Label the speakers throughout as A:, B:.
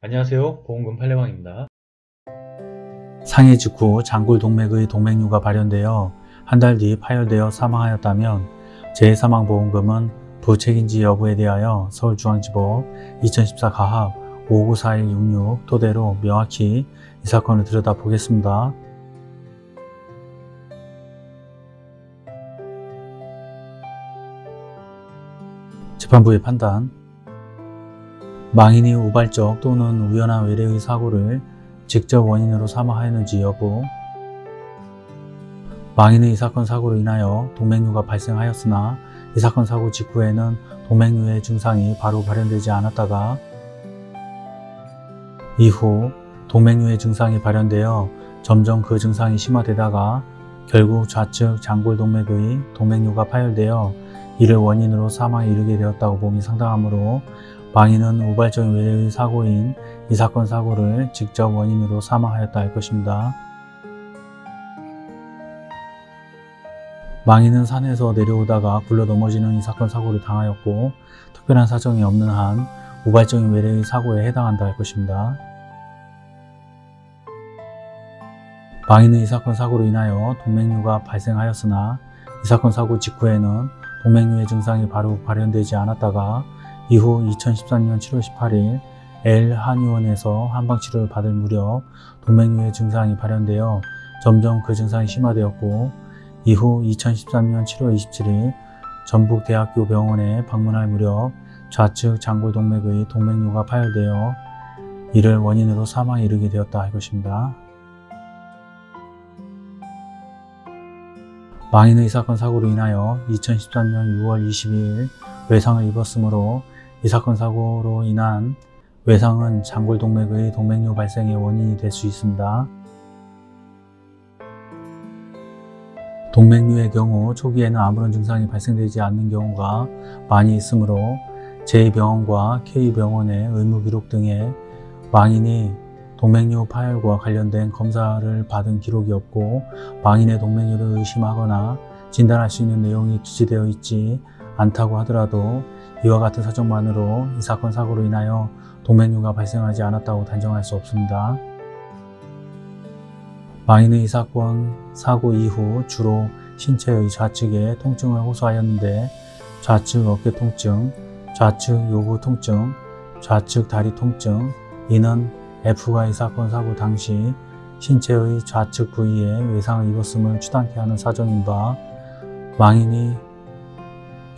A: 안녕하세요. 보험금 팔례방입니다.
B: 상해 직후 장골 동맥의 동맥류가 발현되어 한 달 뒤 파열되어 사망하였다면 재해사망보험금은 부책인지 여부에 대하여 서울중앙지법 2014 가합 594166 토대로 명확히 이 사건을 들여다보겠습니다. 재판부의 판단 망인이 우발적 또는 우연한 외래의 사고를 직접 원인으로 삼아 하였는지 여부. 망인의 이 사건 사고로 인하여 동맥류가 발생하였으나 이 사건 사고 직후에는 동맥류의 증상이 바로 발현되지 않았다가 이후 동맥류의 증상이 발현되어 점점 그 증상이 심화되다가 결국 좌측 장골 동맥의 동맥류가 파열되어 이를 원인으로 사망에 이르게 되었다고 봄이 상당하므로 망인은 우발적인 외래의 사고인 이 사건 사고를 직접 원인으로 사망하였다 할 것입니다. 망인은 산에서 내려오다가 굴러 넘어지는 이 사건 사고를 당하였고 특별한 사정이 없는 한 우발적인 외래의 사고에 해당한다 할 것입니다. 망인은 이 사건 사고로 인하여 동맥류가 발생하였으나 이 사건 사고 직후에는 동맥류의 증상이 바로 발현되지 않았다가 이후 2013년 7월 18일 L 한의원에서 한방치료를 받을 무렵 동맥류의 증상이 발현되어 점점 그 증상이 심화되었고 이후 2013년 7월 27일 전북대학교 병원에 방문할 무렵 좌측 장골 동맥의 동맥류가 파열되어 이를 원인으로 사망에 이르게 되었다 할 것입니다. 망인의 이 사건 사고로 인하여 2013년 6월 22일 외상을 입었으므로 이 사건 사고로 인한 외상은 장골 동맥의 동맥류 발생의 원인이 될 수 있습니다. 동맥류의 경우 초기에는 아무런 증상이 발생되지 않는 경우가 많이 있으므로 제2병원과 K병원의 의무기록 등에 망인이 동맥류 파열과 관련된 검사를 받은 기록이 없고 망인의 동맥류를 의심하거나 진단할 수 있는 내용이 기재되어 있지 않다고 하더라도 이와 같은 사정만으로 이 사건 사고로 인하여 동맥류가 발생하지 않았다고 단정할 수 없습니다. 망인의 이 사건 사고 이후 주로 신체의 좌측에 통증을 호소하였는데 좌측 어깨 통증, 좌측 요구 통증, 좌측 다리 통증 이는 F가 이 사건 사고 당시 신체의 좌측 부위에 외상을 입었음을 추단케 하는 사정인 바 망인이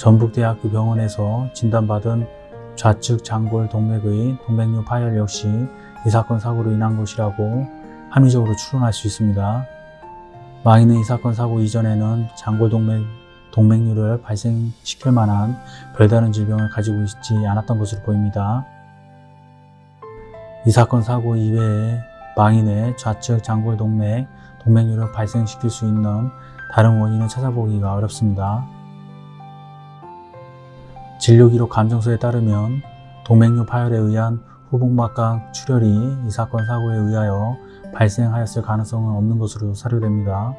B: 전북대학교 병원에서 진단받은 좌측 장골 동맥의 동맥류 파열 역시 이 사건 사고로 인한 것이라고 합리적으로 추론할 수 있습니다. 망인은 이 사건 사고 이전에는 장골 동맥, 동맥류를 발생시킬 만한 별다른 질병을 가지고 있지 않았던 것으로 보입니다. 이 사건 사고 이외에 망인의 좌측 장골 동맥, 동맥류를 발생시킬 수 있는 다른 원인을 찾아보기가 어렵습니다. 진료기록 감정서에 따르면 동맥류 파열에 의한 후복막각 출혈이 이 사건 사고에 의하여 발생하였을 가능성은 없는 것으로 사료됩니다.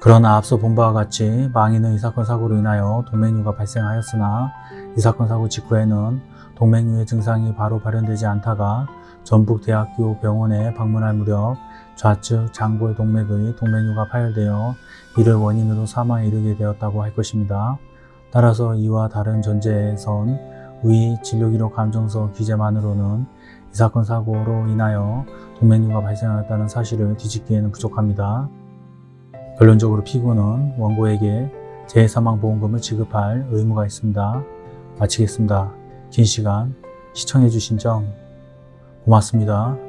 B: 그러나 앞서 본 바와 같이 망인은 이 사건 사고로 인하여 동맥류가 발생하였으나 이 사건 사고 직후에는 동맥류의 증상이 바로 발현되지 않다가 전북대학교 병원에 방문할 무렵 좌측 장골 동맥의 동맥류가 파열되어 이를 원인으로 사망에 이르게 되었다고 할 것입니다. 따라서 이와 다른 전제에선 위 진료기록 감정서 기재만으로는 이 사건 사고로 인하여 동맥류가 발생하였다는 사실을 뒤집기에는 부족합니다. 결론적으로 피고는 원고에게 재해사망보험금을 지급할 의무가 있습니다. 마치겠습니다. 긴 시간 시청해주신 점 고맙습니다.